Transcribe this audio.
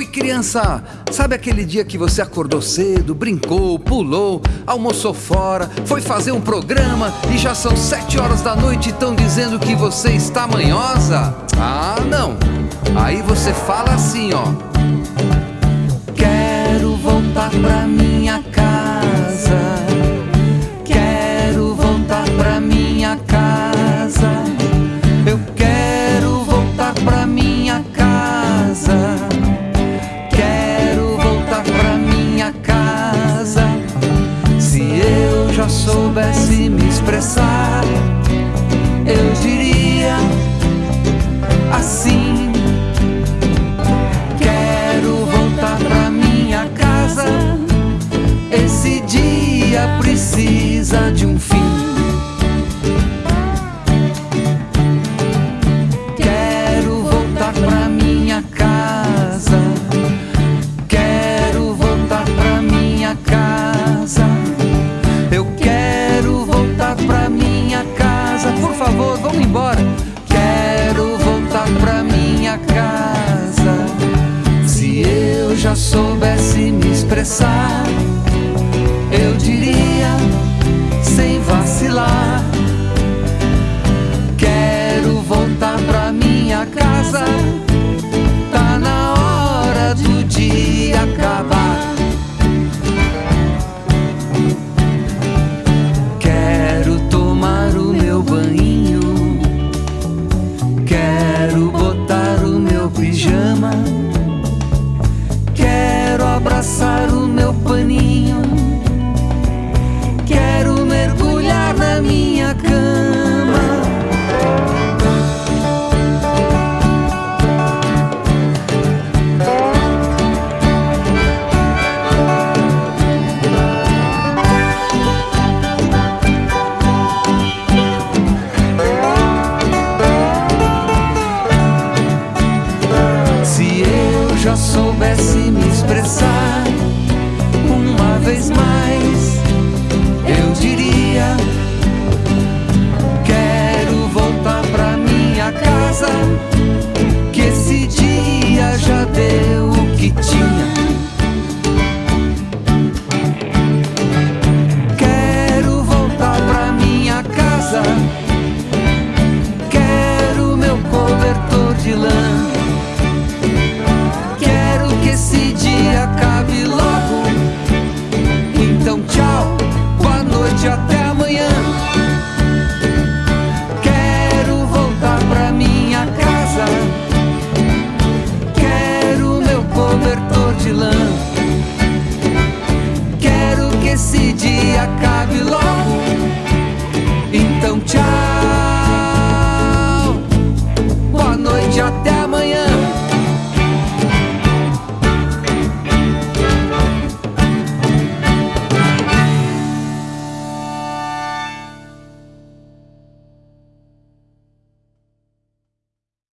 Oi, criança! Sabe aquele dia que você acordou cedo, brincou, pulou, almoçou fora, foi fazer um programa e já são sete horas da noite e estão dizendo que você está manhosa? Ah, não! Aí você fala assim, ó. Quero voltar pra minha soubesse me expressar, eu diria assim. Quero voltar pra minha casa. Esse dia precisa de um fim. Vamos embora. Quero voltar pra minha casa. Se eu já soubesse me expressar, soubesse me expressar uma vez mais, Quero que esse dia acabe logo.